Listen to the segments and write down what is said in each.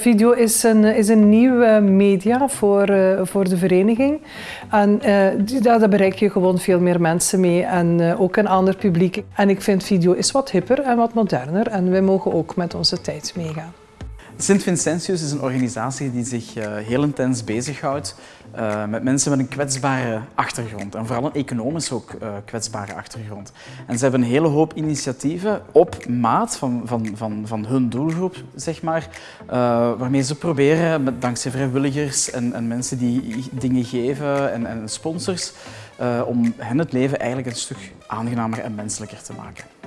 Video is een, is een nieuw media voor, uh, voor de vereniging. En uh, daar, bereik je gewoon veel meer mensen mee en ook een ander publiek. En ik vind video is wat hipper en wat moderner en wij mogen ook met onze tijd meegaan. Sint Vincentius is een organisatie die zich uh, heel intens bezighoudt uh, met mensen met een kwetsbare achtergrond. En vooral een economisch ook uh, kwetsbare achtergrond. En ze hebben een hele hoop initiatieven op maat van, van, van, van hun doelgroep, zeg maar, waarmee ze proberen, met, dankzij vrijwilligers en, en mensen die dingen geven en, en sponsors, om hen het leven eigenlijk een stuk aangenamer en menselijker te maken.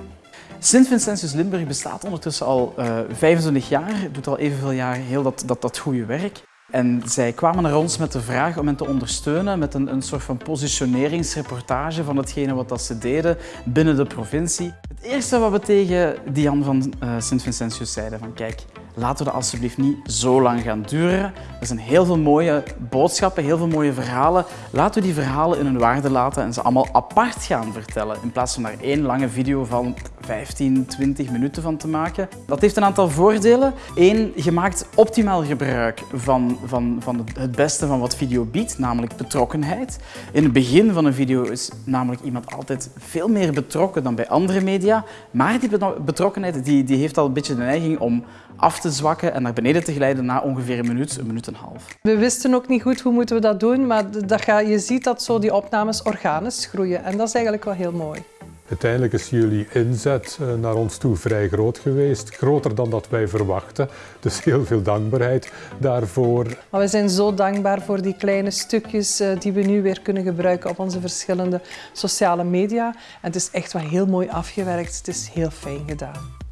Sint Vincentius Limburg bestaat ondertussen al uh, eh, 25 jaar, doet al evenveel jaar heel dat, dat, dat goede werk. En zij kwamen naar ons met de vraag om hen te ondersteunen met een, een soort van positioneringsreportage van hetgene wat dat ze deden binnen de provincie. Het eerste wat we tegen Diane van uh, Sint Vincentius zeiden van kijk, laten we dat alsjeblieft niet zo lang gaan duren. Er zijn heel veel mooie boodschappen, heel veel mooie verhalen. Laten we die verhalen in hun waarde laten en ze allemaal apart gaan vertellen. In plaats van daar één lange video van 15, 20 minuten van te maken. Dat heeft een aantal voordelen. Eén, je maakt optimaal gebruik van, van, van het beste van wat video biedt, namelijk betrokkenheid. In het begin van een video is namelijk iemand altijd veel meer betrokken dan bij andere media. Maar die betrokkenheid die, die heeft al een beetje de neiging om af te zwakken en naar beneden te glijden na ongeveer een minuut, een minuut. We wisten ook niet goed hoe moeten we dat doen, maar dat ga, je ziet dat zo die opnames organisch groeien en dat is eigenlijk wel heel mooi. Uiteindelijk is jullie inzet eh, naar ons toe vrij groot geweest, groter dan dat wij verwachten. Dus heel veel dankbaarheid daarvoor. Maar we zijn zo dankbaar voor die kleine stukjes eh, die we nu weer kunnen gebruiken op onze verschillende sociale media. En het is echt wel heel mooi afgewerkt, het is heel fijn gedaan.